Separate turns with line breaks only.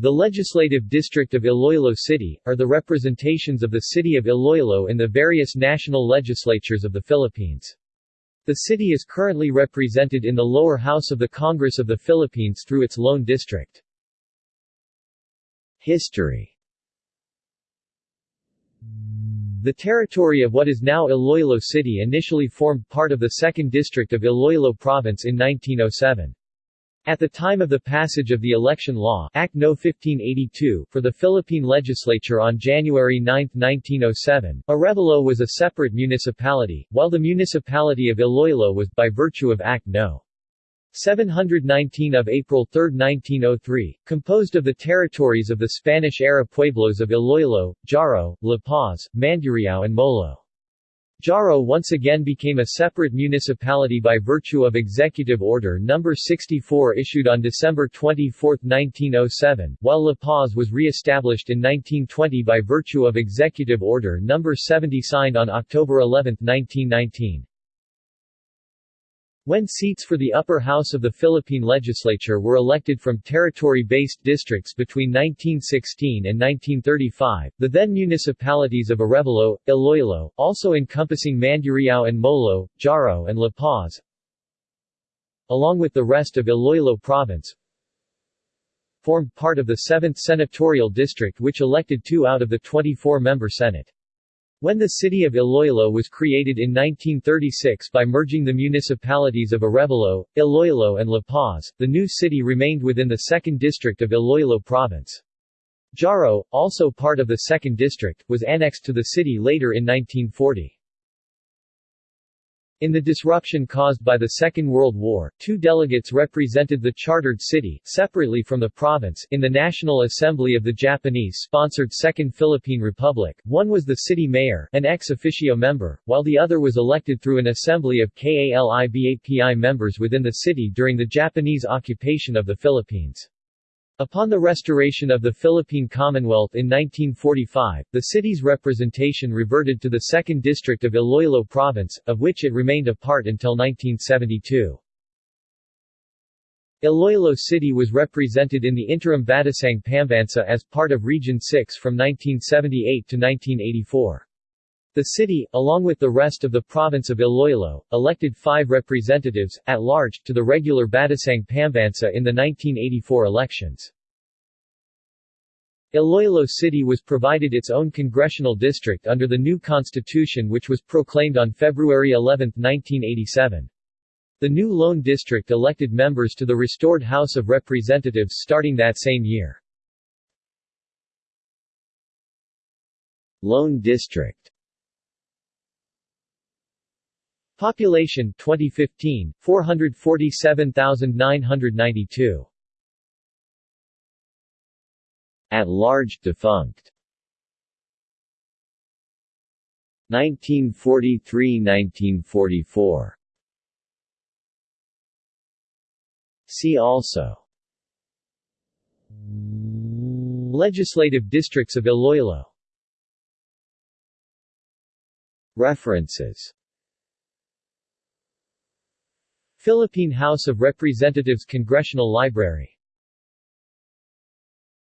The Legislative District of Iloilo City, are the representations of the city of Iloilo in the various national legislatures of the Philippines. The city is currently represented in the lower house of the Congress of the Philippines through its Lone District. History The territory of what is now Iloilo City initially formed part of the 2nd District of Iloilo Province in 1907. At the time of the passage of the Election Law Act No. 1582 for the Philippine legislature on January 9, 1907, Arevalo was a separate municipality, while the municipality of Iloilo was, by virtue of Act No. 719 of April 3, 1903, composed of the territories of the Spanish-era pueblos of Iloilo, Jaro, La Paz, Mandurriao and Molo. Jaro once again became a separate municipality by virtue of Executive Order No. 64 issued on December 24, 1907, while La Paz was re-established in 1920 by virtue of Executive Order No. 70 signed on October 11, 1919. When seats for the upper house of the Philippine legislature were elected from territory-based districts between 1916 and 1935, the then municipalities of Arevalo, Iloilo, also encompassing Mandurriao and Molo, Jaro and La Paz, along with the rest of Iloilo province, formed part of the 7th senatorial district which elected two out of the 24-member Senate. When the city of Iloilo was created in 1936 by merging the municipalities of Arevalo, Iloilo and La Paz, the new city remained within the 2nd District of Iloilo Province. Jaro, also part of the 2nd District, was annexed to the city later in 1940. In the disruption caused by the Second World War, two delegates represented the chartered city, separately from the province, in the National Assembly of the Japanese-sponsored Second Philippine Republic. One was the city mayor, an ex officio member, while the other was elected through an assembly of KALIBAPI members within the city during the Japanese occupation of the Philippines. Upon the restoration of the Philippine Commonwealth in 1945, the city's representation reverted to the 2nd District of Iloilo Province, of which it remained a part until 1972. Iloilo City was represented in the interim Batasang Pambansa as part of Region 6 from 1978 to 1984. The city, along with the rest of the province of Iloilo, elected five representatives, at large, to the regular Batasang Pambansa in the 1984 elections. Iloilo City was provided its own congressional district under the new constitution which was proclaimed on February 11, 1987. The new Lone District elected members to the restored House of Representatives starting that same year. Lone District Population 2015 447,992 At large defunct. 1943–1944 See also. Legislative districts of Iloilo. References Philippine House of Representatives Congressional Library